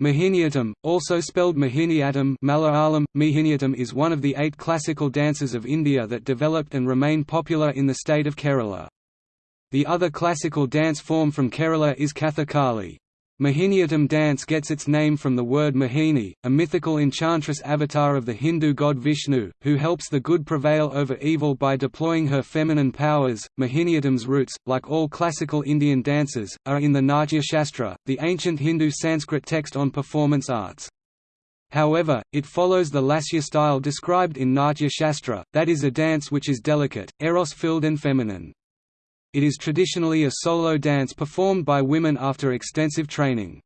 Mohiniyattam, also spelled Mohiniyattam Malayalam, Mohiniyattam is one of the eight classical dances of India that developed and remain popular in the state of Kerala. The other classical dance form from Kerala is Kathakali. Mohiniyattam dance gets its name from the word Mohini, a mythical enchantress avatar of the Hindu god Vishnu, who helps the good prevail over evil by deploying her feminine powers. Mohiniyattam's roots, like all classical Indian dances, are in the Natya Shastra, the ancient Hindu Sanskrit text on performance arts. However, it follows the Lasya style described in Natya Shastra, that is a dance which is delicate, eros-filled and feminine it is traditionally a solo dance performed by women after extensive training.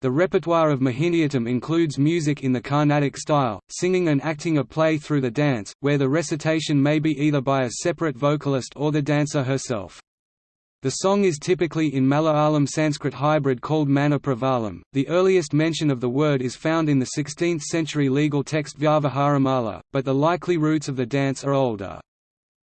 The repertoire of Mohiniyattam includes music in the Carnatic style, singing and acting a play through the dance, where the recitation may be either by a separate vocalist or the dancer herself. The song is typically in Malayalam Sanskrit hybrid called Manapravalam. The earliest mention of the word is found in the 16th century legal text Vyavaharamala, but the likely roots of the dance are older.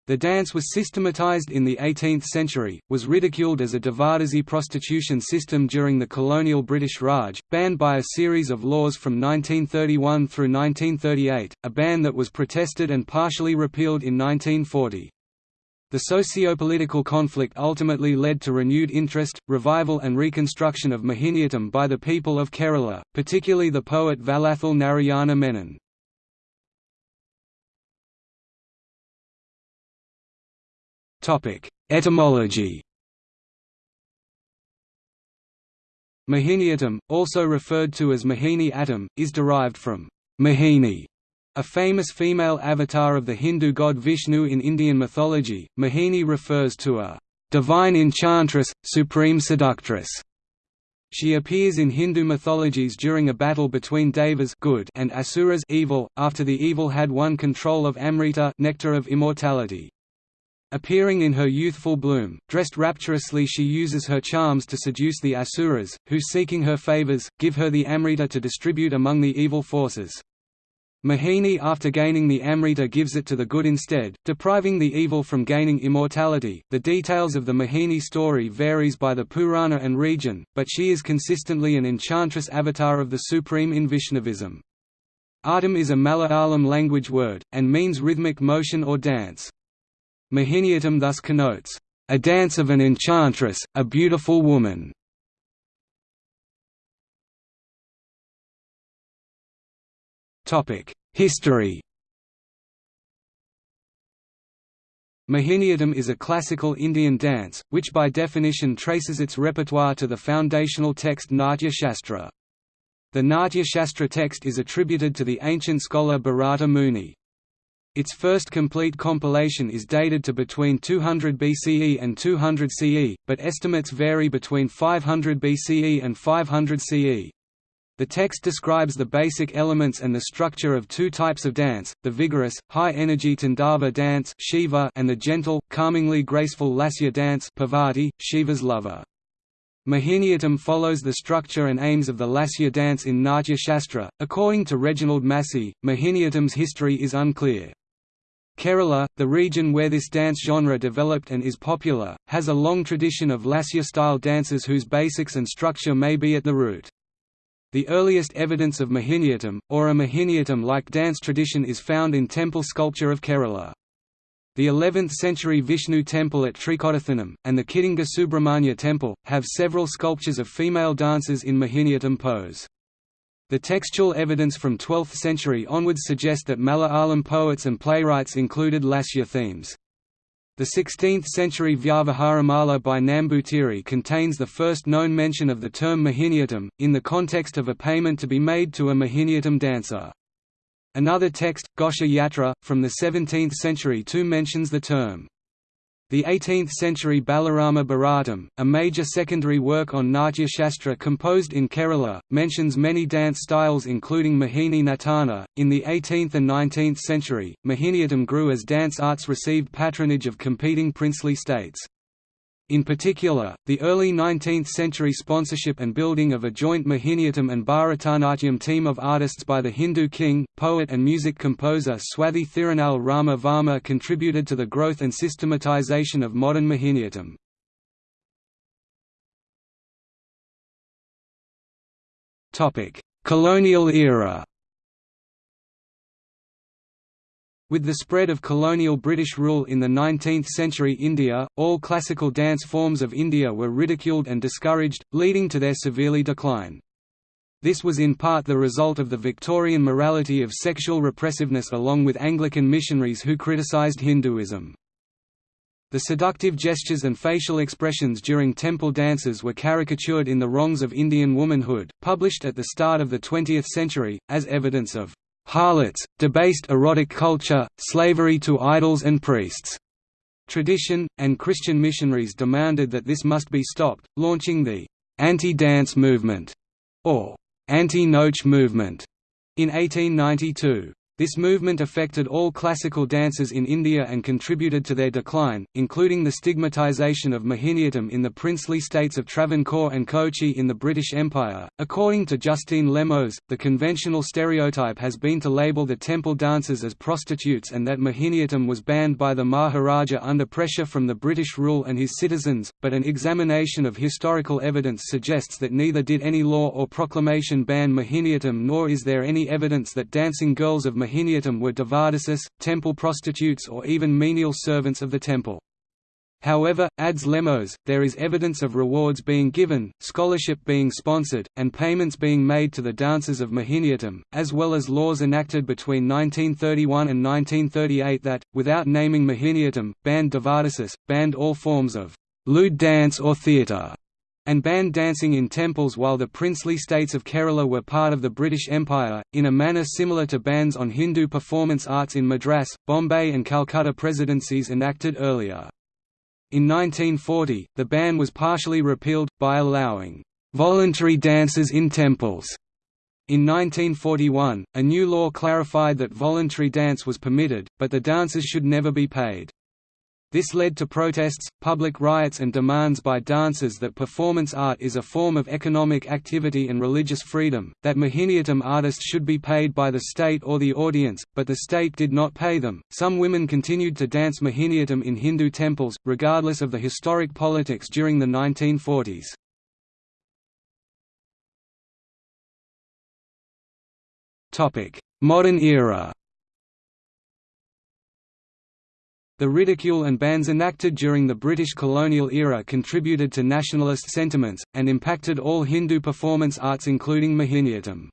The dance was systematized in the 18th century, was ridiculed as a Devadasi prostitution system during the colonial British Raj, banned by a series of laws from 1931 through 1938, a ban that was protested and partially repealed in 1940. The socio-political conflict ultimately led to renewed interest, revival and reconstruction of Mohiniyattam by the people of Kerala, particularly the poet Vallathol Narayana Menon. Etymology Mohiniyattam, also referred to as Mohini Attam, is derived from Mohini, a famous female avatar of the Hindu god Vishnu in Indian mythology. Mohini refers to a divine enchantress, supreme seductress. She appears in Hindu mythologies during a battle between Devas good and Asuras evil, after the evil had won control of Amrita nectar of immortality. Appearing in her youthful bloom, dressed rapturously she uses her charms to seduce the Asuras, who seeking her favors, give her the Amrita to distribute among the evil forces. Mohini after gaining the Amrita gives it to the good instead, depriving the evil from gaining immortality. The details of the Mohini story varies by the Purana and region, but she is consistently an enchantress avatar of the Supreme in Vaishnavism. Attam is a Malayalam language word, and means rhythmic motion or dance. Mohiniyattam thus connotes, "...a dance of an enchantress, a beautiful woman." History Mohiniyattam is a classical Indian dance, which by definition traces its repertoire to the foundational text Natya Shastra. The Natya Shastra text is attributed to the ancient scholar Bharata Muni. Its first complete compilation is dated to between 200 BCE and 200 CE, but estimates vary between 500 BCE and 500 CE. The text describes the basic elements and the structure of two types of dance, the vigorous, high-energy Tandava dance Shiva and the gentle, calmingly graceful Lasya dance Parvati, Shiva's lover. Mohiniyattam follows the structure and aims of the Lasya dance in Natya Shastra. According to Reginald Massey, Mohiniyattam's history is unclear. Kerala, the region where this dance genre developed and is popular, has a long tradition of lasya-style dances whose basics and structure may be at the root. The earliest evidence of Mohiniyattam, or a Mohiniyattam-like dance tradition is found in temple sculpture of Kerala. The 11th-century Vishnu temple at Thrikodithanam, and the Kidangoor Subramanya temple, have several sculptures of female dancers in Mohiniyattam pose. The textual evidence from 12th century onwards suggests that Malayalam poets and playwrights included Lasya themes. The 16th-century Vyavaharamala by Nambutiri contains the first known mention of the term Mohiniyattam, in the context of a payment to be made to a Mohiniyattam dancer. Another text, Gosha Yatra, from the 17th century too mentions the term. The 18th-century Balarama Bharatam, a major secondary work on Natya Shastra composed in Kerala, mentions many dance styles including Mohini Natana. In the 18th and 19th century, Mohiniyattam grew as dance arts received patronage of competing princely states. In particular, the early 19th-century sponsorship and building of a joint Mohiniyattam and Bharatanatyam team of artists by the Hindu king, poet and music composer Swathi Thirunal Rama Varma contributed to the growth and systematization of modern Mohiniyattam. Colonial era With the spread of colonial British rule in the 19th-century India, all classical dance forms of India were ridiculed and discouraged, leading to their severely decline. This was in part the result of the Victorian morality of sexual repressiveness along with Anglican missionaries who criticised Hinduism. The seductive gestures and facial expressions during temple dances were caricatured in The Wrongs of Indian Womanhood, published at the start of the 20th century, as evidence of harlots, debased erotic culture, slavery to idols and priests. Tradition, and Christian missionaries demanded that this must be stopped, launching the anti-dance movement, or anti-nautch movement, in 1892. This movement affected all classical dances in India and contributed to their decline, including the stigmatization of Mohiniyattam in the princely states of Travancore and Kochi in the British Empire. According to Justine Lemos, the conventional stereotype has been to label the temple dancers as prostitutes and that Mohiniyattam was banned by the Maharaja under pressure from the British rule and his citizens, but an examination of historical evidence suggests that neither did any law or proclamation ban Mohiniyattam nor is there any evidence that dancing girls of Mohiniyattam were devadasis, temple prostitutes or even menial servants of the temple. However, adds Lemos, there is evidence of rewards being given, scholarship being sponsored, and payments being made to the dancers of Mohiniyattam, as well as laws enacted between 1931 and 1938 that, without naming Mohiniyattam, banned devadasis, banned all forms of lewd dance or theatre, and banned dancing in temples while the princely states of Kerala were part of the British Empire, in a manner similar to bans on Hindu performance arts in Madras, Bombay and Calcutta presidencies enacted earlier. In 1940, the ban was partially repealed, by allowing voluntary dances in temples. In 1941, a new law clarified that voluntary dance was permitted, but the dancers should never be paid. This led to protests, public riots and demands by dancers that performance art is a form of economic activity and religious freedom, that Mohiniyattam artists should be paid by the state or the audience, but the state did not pay them. Some women continued to dance Mohiniyattam in Hindu temples, regardless of the historic politics during the 1940s. Modern era The ridicule and bans enacted during the British colonial era contributed to nationalist sentiments, and impacted all Hindu performance arts including Mohiniyattam.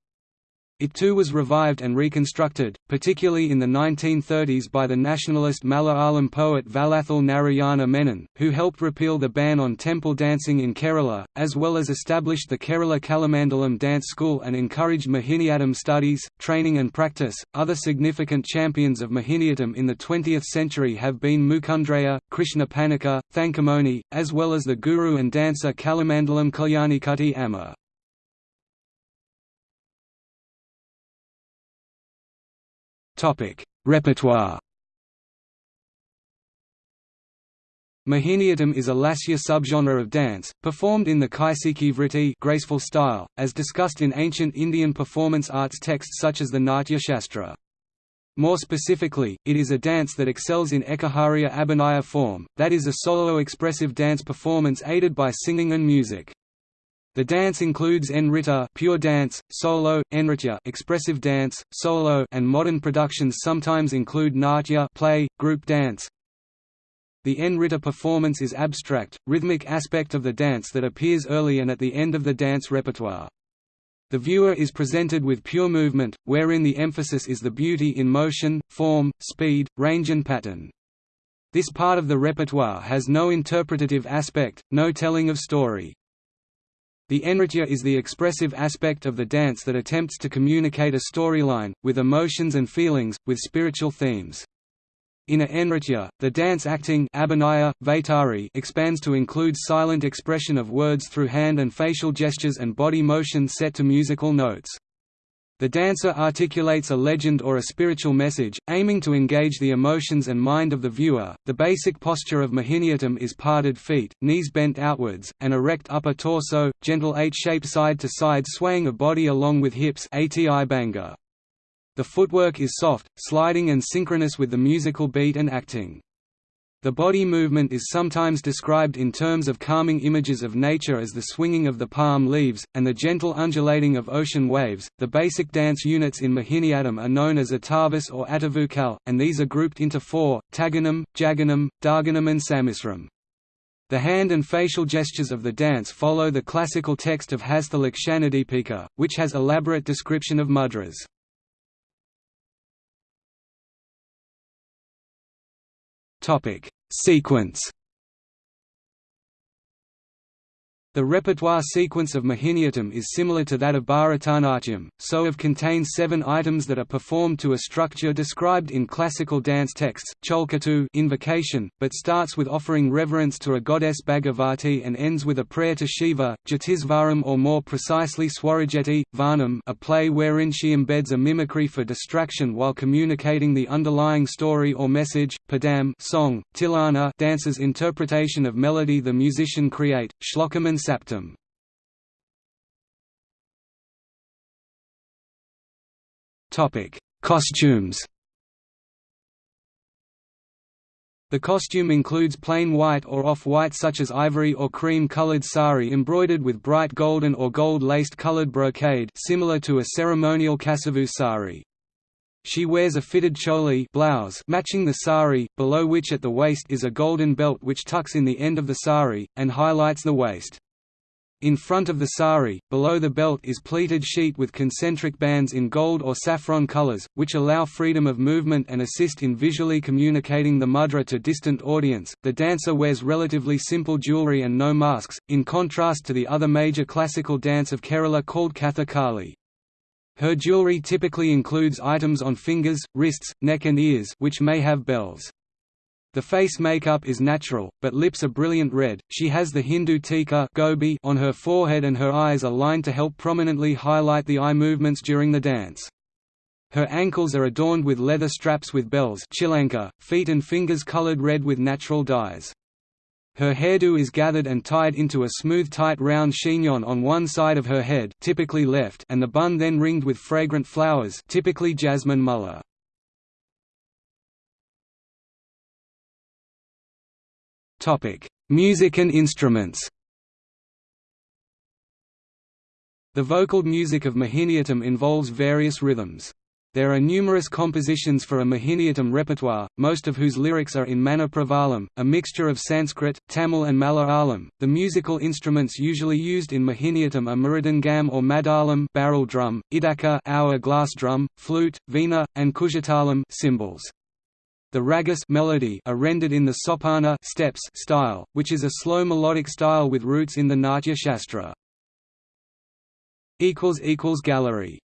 It too was revived and reconstructed, particularly in the 1930s by the nationalist Malayalam poet Vallathol Narayana Menon, who helped repeal the ban on temple dancing in Kerala, as well as established the Kerala Kalamandalam Dance School and encouraged Mohiniyattam studies, training and practice. Other significant champions of Mohiniyattam in the 20th century have been Mukundraya, Krishna Panicker, Thankamoni, as well as the guru and dancer Kalamandalam Kalyanikutty Amma. Repertoire Mohiniyattam is a Lasya subgenre of dance, performed in the Kaisiki Vritti graceful style, as discussed in ancient Indian performance arts texts such as the Natya Shastra. More specifically, it is a dance that excels in Ekaharya Abhinaya form, that is a solo expressive dance performance aided by singing and music. The dance includes nritta pure dance, solo, nritya expressive dance, solo and modern productions sometimes include natya play, group dance. The nritta performance is abstract, rhythmic aspect of the dance that appears early and at the end of the dance repertoire. The viewer is presented with pure movement, wherein the emphasis is the beauty in motion, form, speed, range and pattern. This part of the repertoire has no interpretative aspect, no telling of story. The nritya is the expressive aspect of the dance that attempts to communicate a storyline, with emotions and feelings, with spiritual themes. In a nritya, the dance acting expands to include silent expression of words through hand and facial gestures and body motion set to musical notes. The dancer articulates a legend or a spiritual message, aiming to engage the emotions and mind of the viewer. The basic posture of Mohiniyattam is parted feet, knees bent outwards, an erect upper torso, gentle H-shaped side-to-side swaying of body along with hips ati. The footwork is soft, sliding and synchronous with the musical beat and acting. The body movement is sometimes described in terms of calming images of nature as the swinging of the palm leaves, and the gentle undulating of ocean waves. The basic dance units in Mohiniyattam are known as Atavas or Atavukal, and these are grouped into four Taganam, Jaganam, Darganam, and Samisram. The hand and facial gestures of the dance follow the classical text of Hastalakshanadipika, which has elaborate description of mudras. Topic: Sequence. The repertoire sequence of Mohiniyattam is similar to that of Bharatanatyam, so of contains seven items that are performed to a structure described in classical dance texts, Cholkatu invocation, but starts with offering reverence to a goddess Bhagavati and ends with a prayer to Shiva, Jatisvaram or more precisely Swarajeti, Varnam a play wherein she embeds a mimicry for distraction while communicating the underlying story or message, Padam song, Tilana dancer's interpretation of melody the musician create, Shlokam Saptam. Topic: Costumes. The costume includes plain white or off-white such as ivory or cream-colored sari embroidered with bright golden or gold-laced colored brocade similar to a ceremonial kasavu sari. She wears a fitted choli blouse matching the sari, below which at the waist is a golden belt which tucks in the end of the sari, and highlights the waist. In front of the sari, below the belt is pleated sheet with concentric bands in gold or saffron colors, which allow freedom of movement and assist in visually communicating the mudra to distant audience. The dancer wears relatively simple jewelry and no masks, in contrast to the other major classical dance of Kerala called Kathakali. Her jewelry typically includes items on fingers, wrists, neck and ears which may have bells. The face makeup is natural, but lips are brilliant red. She has the Hindu tika gobi on her forehead and her eyes are lined to help prominently highlight the eye movements during the dance. Her ankles are adorned with leather straps with bells chilanka, feet and fingers colored red with natural dyes. Her hairdo is gathered and tied into a smooth tight round chignon on one side of her head typically left and the bun then ringed with fragrant flowers typically jasmine mulla. Topic: Music and instruments. The vocal music of Mohiniyattam involves various rhythms. There are numerous compositions for a Mohiniyattam repertoire, most of whose lyrics are in Mana Pravalam, a mixture of Sanskrit, Tamil and Malayalam. The musical instruments usually used in Mohiniyattam are mridangam or madalam barrel drum, idaka hour glass drum, flute, veena, and kujatalam cymbals. The ragas melody are rendered in the sopana steps style, which is a slow melodic style with roots in the Natya Shastra. Gallery